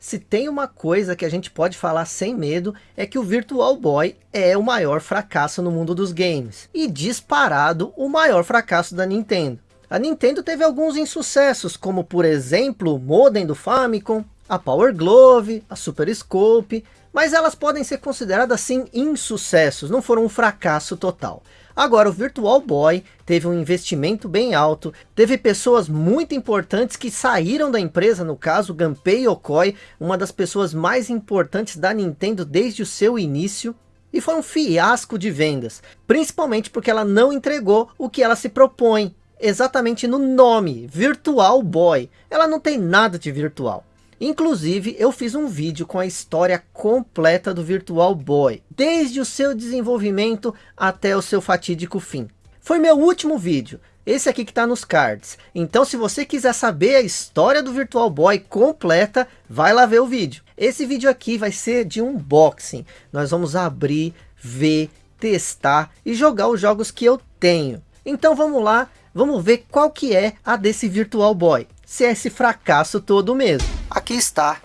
Se tem uma coisa que a gente pode falar sem medo, é que o Virtual Boy é o maior fracasso no mundo dos games. E disparado o maior fracasso da Nintendo. A Nintendo teve alguns insucessos, como por exemplo, o modem do Famicom, a Power Glove, a Super Scope, mas elas podem ser consideradas sim insucessos, não foram um fracasso total. Agora o Virtual Boy teve um investimento bem alto, teve pessoas muito importantes que saíram da empresa, no caso Gunpei Yokoi, uma das pessoas mais importantes da Nintendo desde o seu início, e foi um fiasco de vendas, principalmente porque ela não entregou o que ela se propõe, exatamente no nome, Virtual Boy, ela não tem nada de virtual. Inclusive, eu fiz um vídeo com a história completa do Virtual Boy, desde o seu desenvolvimento até o seu fatídico fim. Foi meu último vídeo, esse aqui que está nos cards. Então se você quiser saber a história do Virtual Boy completa, vai lá ver o vídeo. Esse vídeo aqui vai ser de unboxing. Nós vamos abrir, ver, testar e jogar os jogos que eu tenho. Então vamos lá, vamos ver qual que é a desse Virtual Boy. Se é esse fracasso todo mesmo. Aqui está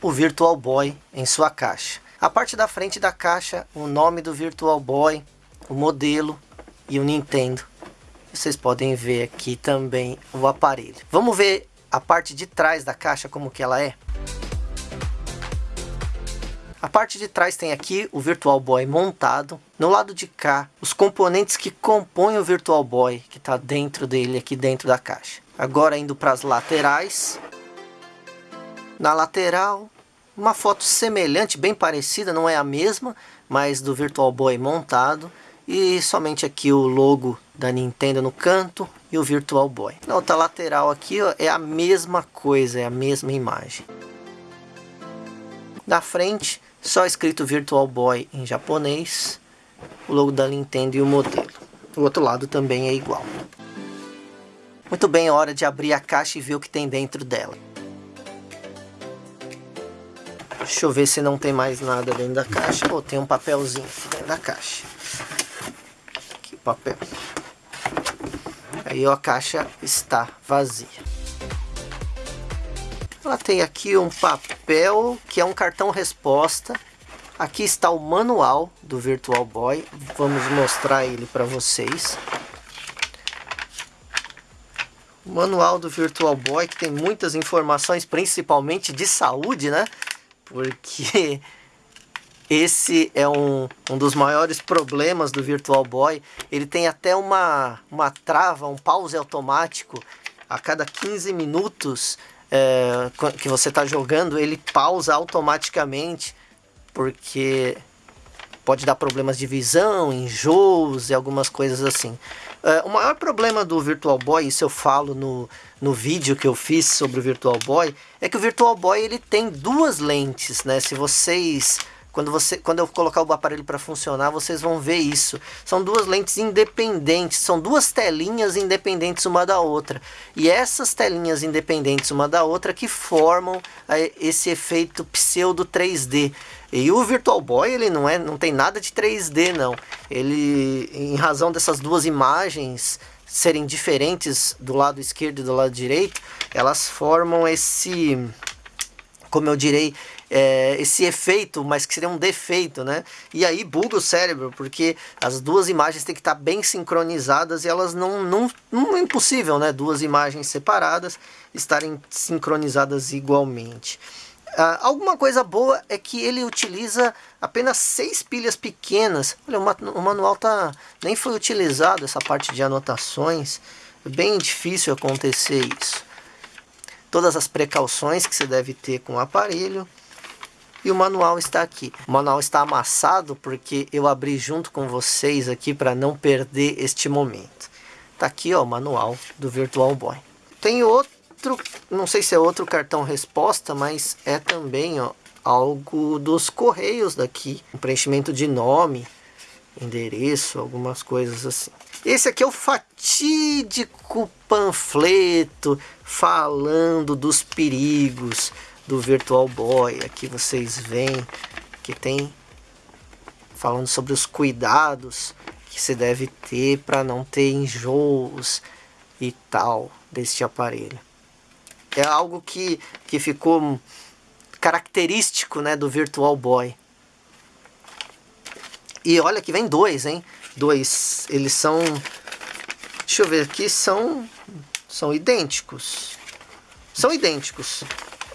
o Virtual Boy em sua caixa. A parte da frente da caixa, o nome do Virtual Boy, o modelo e o Nintendo. Vocês podem ver aqui também o aparelho. Vamos ver a parte de trás da caixa como que ela é? A parte de trás tem aqui o Virtual Boy montado. No lado de cá, os componentes que compõem o Virtual Boy, que está dentro dele, aqui dentro da caixa. Agora indo para as laterais, na lateral, uma foto semelhante, bem parecida, não é a mesma, mas do Virtual Boy montado. E somente aqui o logo da Nintendo no canto e o Virtual Boy. Na outra lateral aqui ó, é a mesma coisa, é a mesma imagem. Na frente, só escrito Virtual Boy em japonês, o logo da Nintendo e o modelo. O outro lado também é igual. Muito bem, é hora de abrir a caixa e ver o que tem dentro dela. Deixa eu ver se não tem mais nada dentro da caixa. Pô, tem um papelzinho dentro da caixa. O papel. Aí a caixa está vazia. Ela tem aqui um papel que é um cartão resposta. Aqui está o manual do Virtual Boy. Vamos mostrar ele para vocês. O manual do Virtual Boy que tem muitas informações, principalmente de saúde, né? porque esse é um, um dos maiores problemas do Virtual Boy. Ele tem até uma, uma trava, um pause automático. A cada 15 minutos é, que você está jogando, ele pausa automaticamente, porque pode dar problemas de visão, enjoos e algumas coisas assim. Uh, o maior problema do Virtual Boy, isso eu falo no, no vídeo que eu fiz sobre o Virtual Boy, é que o Virtual Boy ele tem duas lentes, né? Se vocês quando, você, quando eu colocar o aparelho para funcionar, vocês vão ver isso. São duas lentes independentes, são duas telinhas independentes uma da outra. E essas telinhas independentes uma da outra que formam é, esse efeito pseudo 3D. E o Virtual Boy, ele não, é, não tem nada de 3D, não. Ele, em razão dessas duas imagens serem diferentes do lado esquerdo e do lado direito, elas formam esse, como eu direi, é, esse efeito, mas que seria um defeito, né? E aí buga o cérebro, porque as duas imagens têm que estar bem sincronizadas e elas não, não, não é impossível, né? Duas imagens separadas estarem sincronizadas igualmente. Uh, alguma coisa boa é que ele utiliza apenas seis pilhas pequenas. Olha, o, o manual tá, nem foi utilizado, essa parte de anotações. É bem difícil acontecer isso. Todas as precauções que você deve ter com o aparelho. E o manual está aqui. O manual está amassado porque eu abri junto com vocês aqui para não perder este momento. Tá aqui ó, o manual do Virtual Boy. Tem outro, não sei se é outro cartão resposta, mas é também ó, algo dos correios daqui. Um preenchimento de nome, endereço, algumas coisas assim. Esse aqui é o fatídico panfleto falando dos perigos do Virtual Boy. Aqui vocês veem que tem falando sobre os cuidados que se deve ter para não ter enjoos e tal deste aparelho. É algo que, que ficou característico né, do Virtual Boy. E olha que vem dois, hein? Dois. Eles são... Deixa eu ver aqui, são... São idênticos. São idênticos.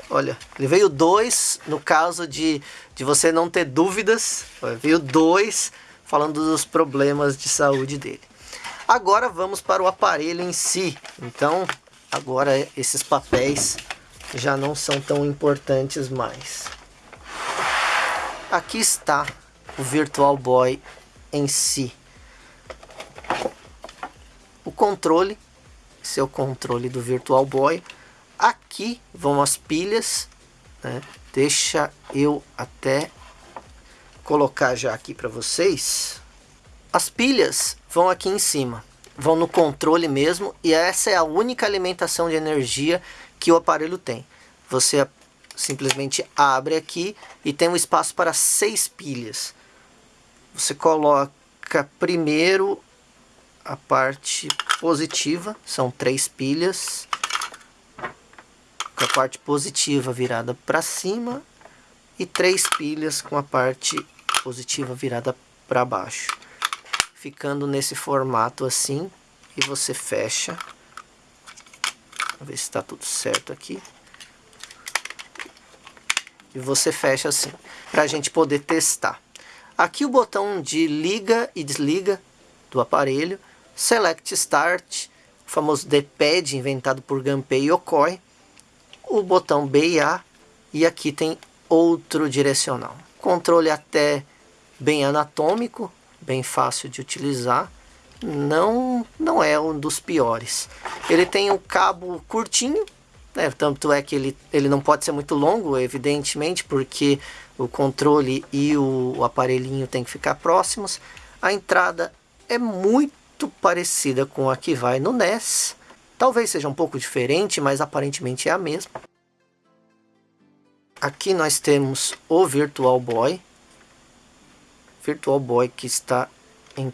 Olha, ele veio dois no caso de, de você não ter dúvidas. Veio dois falando dos problemas de saúde dele. Agora vamos para o aparelho em si. Então, agora esses papéis já não são tão importantes mais. Aqui está o Virtual Boy em si. O controle, o controle do Virtual Boy. Aqui vão as pilhas, né? Deixa eu até colocar já aqui para vocês. As pilhas vão aqui em cima, vão no controle mesmo e essa é a única alimentação de energia que o aparelho tem. Você simplesmente abre aqui e tem um espaço para seis pilhas. Você coloca primeiro a parte positiva, são três pilhas, com a parte positiva virada para cima e três pilhas com a parte positiva virada para baixo. Ficando nesse formato assim, e você fecha. Vamos ver se está tudo certo aqui. E você fecha assim, para a gente poder testar. Aqui o botão de liga e desliga do aparelho, Select Start, o famoso D-Pad inventado por Gunpei Yokoi, o botão B e A e aqui tem outro direcional. Controle até bem anatômico, bem fácil de utilizar, não, não é um dos piores. Ele tem um cabo curtinho, né? tanto é que ele, ele não pode ser muito longo, evidentemente, porque o controle e o, o aparelhinho tem que ficar próximos. A entrada é muito parecida com a que vai no NES, Talvez seja um pouco diferente, mas aparentemente é a mesma. Aqui nós temos o Virtual Boy. Virtual Boy que está em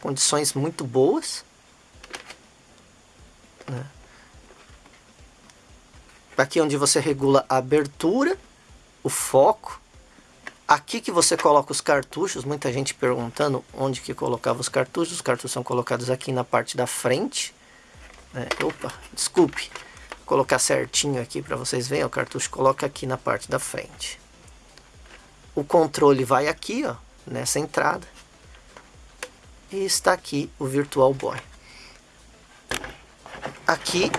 condições muito boas. Né? Aqui onde você regula a abertura, o foco. Aqui que você coloca os cartuchos, muita gente perguntando onde que colocava os cartuchos. Os cartuchos são colocados aqui na parte da frente. É, opa, desculpe. Colocar certinho aqui para vocês verem. O cartucho coloca aqui na parte da frente. O controle vai aqui, ó, nessa entrada. E está aqui o Virtual Boy. Aqui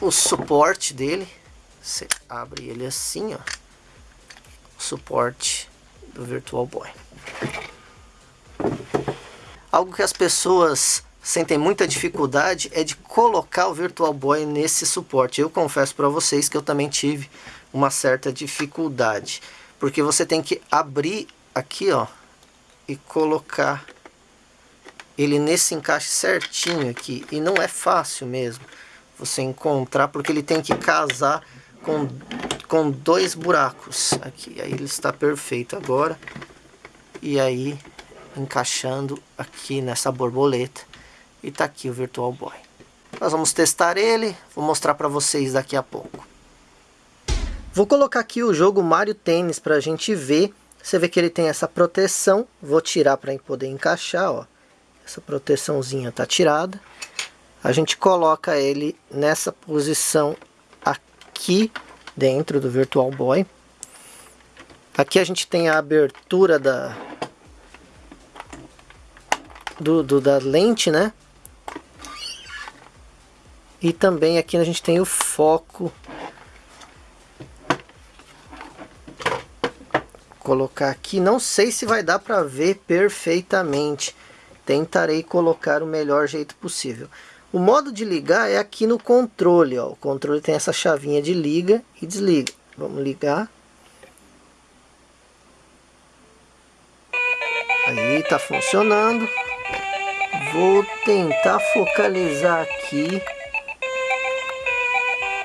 o suporte dele. Você abre ele assim, ó. O suporte do Virtual Boy. Algo que as pessoas sentem muita dificuldade é de colocar o Virtual Boy nesse suporte. Eu confesso para vocês que eu também tive uma certa dificuldade, porque você tem que abrir aqui, ó, e colocar ele nesse encaixe certinho aqui, e não é fácil mesmo você encontrar, porque ele tem que casar com, com dois buracos. Aqui, aí ele está perfeito agora, e aí encaixando aqui nessa borboleta, e tá aqui o Virtual Boy. Nós vamos testar ele, vou mostrar para vocês daqui a pouco. Vou colocar aqui o jogo Mario Tennis para a gente ver. Você vê que ele tem essa proteção, vou tirar para poder encaixar, ó. Essa proteçãozinha tá tirada. A gente coloca ele nessa posição aqui dentro do Virtual Boy. Aqui a gente tem a abertura da, do, do, da lente, né? E também aqui a gente tem o foco. Colocar aqui, não sei se vai dar para ver perfeitamente. Tentarei colocar o melhor jeito possível. O modo de ligar é aqui no controle, ó. O controle tem essa chavinha de liga e desliga. Vamos ligar. Aí tá funcionando. Vou tentar focalizar aqui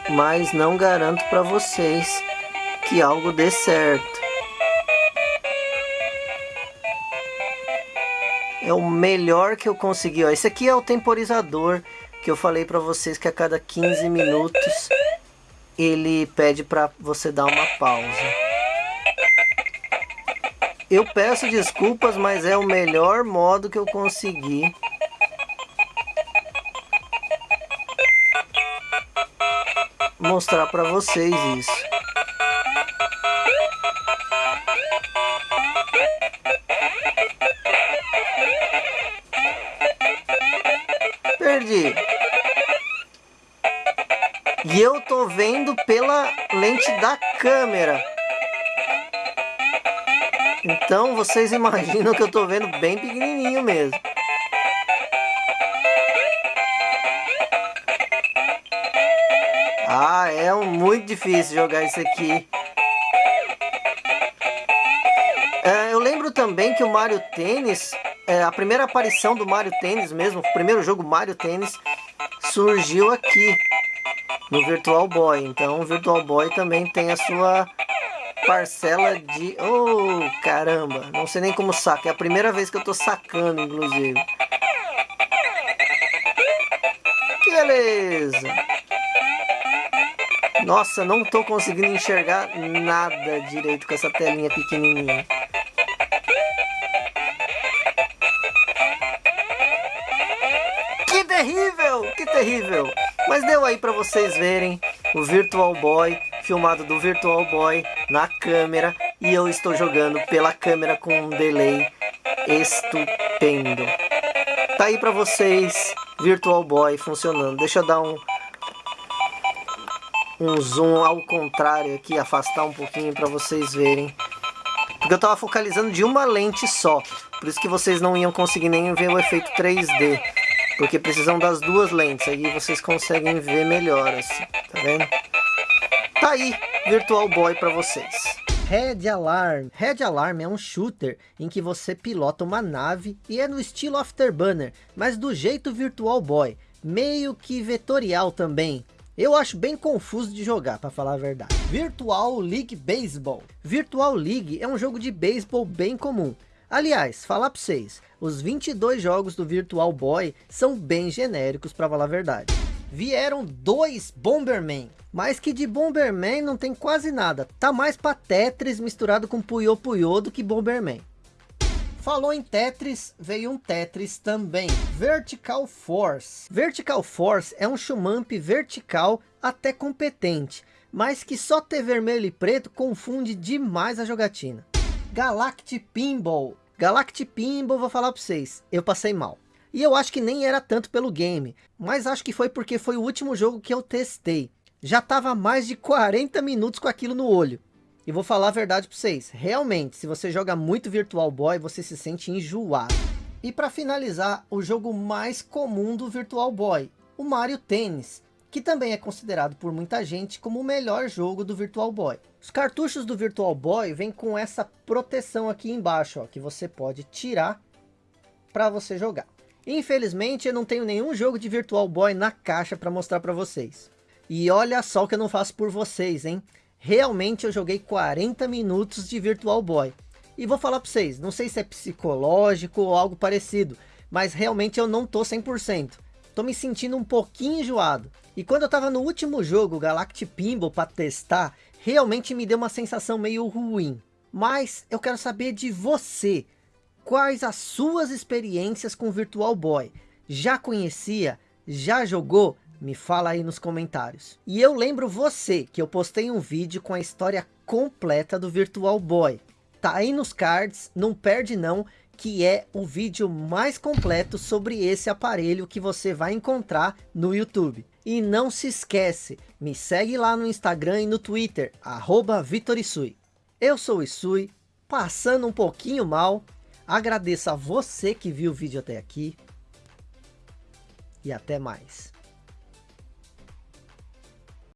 mas não garanto para vocês que algo dê certo. É o melhor que eu consegui. Ó. Esse aqui é o temporizador que eu falei para vocês que a cada 15 minutos ele pede para você dar uma pausa. Eu peço desculpas, mas é o melhor modo que eu consegui. Mostrar para vocês isso. Perdi. E eu tô vendo pela lente da câmera. Então vocês imaginam que eu tô vendo bem pequenininho mesmo. Ah, é muito difícil jogar isso aqui. É, eu lembro também que o Mario Tênis, é, a primeira aparição do Mario Tênis mesmo, o primeiro jogo Mario Tênis, surgiu aqui no Virtual Boy. Então o Virtual Boy também tem a sua parcela de... Oh, caramba! Não sei nem como saca. É a primeira vez que eu tô sacando, inclusive. Que beleza! Nossa, não tô conseguindo enxergar nada direito com essa telinha pequenininha. Que terrível! Que terrível! Mas deu aí para vocês verem o Virtual Boy, filmado do Virtual Boy na câmera e eu estou jogando pela câmera com um delay estupendo. Tá aí para vocês, Virtual Boy funcionando. Deixa eu dar um um zoom ao contrário aqui, afastar um pouquinho para vocês verem. Porque eu estava focalizando de uma lente só, por isso que vocês não iam conseguir nem ver o efeito 3D. Porque precisam das duas lentes, aí vocês conseguem ver melhor assim, tá vendo? Tá aí, Virtual Boy para vocês. Red Alarm. Red Alarm é um shooter em que você pilota uma nave e é no estilo Afterburner, mas do jeito Virtual Boy, meio que vetorial também. Eu acho bem confuso de jogar, para falar a verdade. Virtual League Baseball. Virtual League é um jogo de beisebol bem comum. Aliás, falar para vocês, os 22 jogos do Virtual Boy são bem genéricos para falar a verdade. Vieram dois Bomberman, mas que de Bomberman não tem quase nada. Tá mais para Tetris misturado com Puyo Puyo do que Bomberman. Falou em Tetris, veio um Tetris também. Vertical Force. Vertical Force é um shumamp vertical até competente, mas que só ter vermelho e preto confunde demais a jogatina. Galact Pinball. Galact Pinball, vou falar para vocês, eu passei mal. E eu acho que nem era tanto pelo game, mas acho que foi porque foi o último jogo que eu testei. Já tava mais de 40 minutos com aquilo no olho. E vou falar a verdade para vocês, realmente, se você joga muito Virtual Boy, você se sente enjoado. E para finalizar, o jogo mais comum do Virtual Boy, o Mario Tennis, que também é considerado por muita gente como o melhor jogo do Virtual Boy. Os cartuchos do Virtual Boy vêm com essa proteção aqui embaixo, ó, que você pode tirar para você jogar. Infelizmente eu não tenho nenhum jogo de Virtual Boy na caixa para mostrar para vocês. E olha só o que eu não faço por vocês, hein? Realmente eu joguei 40 minutos de Virtual Boy. E vou falar para vocês, não sei se é psicológico ou algo parecido, mas realmente eu não tô 100%. Tô me sentindo um pouquinho enjoado. E quando eu tava no último jogo, Galactic Pinball, para testar, realmente me deu uma sensação meio ruim. Mas eu quero saber de você. Quais as suas experiências com Virtual Boy? Já conhecia? Já jogou? Me fala aí nos comentários. E eu lembro você que eu postei um vídeo com a história completa do Virtual Boy. Tá aí nos cards, não perde não, que é o vídeo mais completo sobre esse aparelho que você vai encontrar no YouTube. E não se esquece, me segue lá no Instagram e no Twitter, arroba Vitorisui. Eu sou o Isui, passando um pouquinho mal. Agradeço a você que viu o vídeo até aqui. E até mais.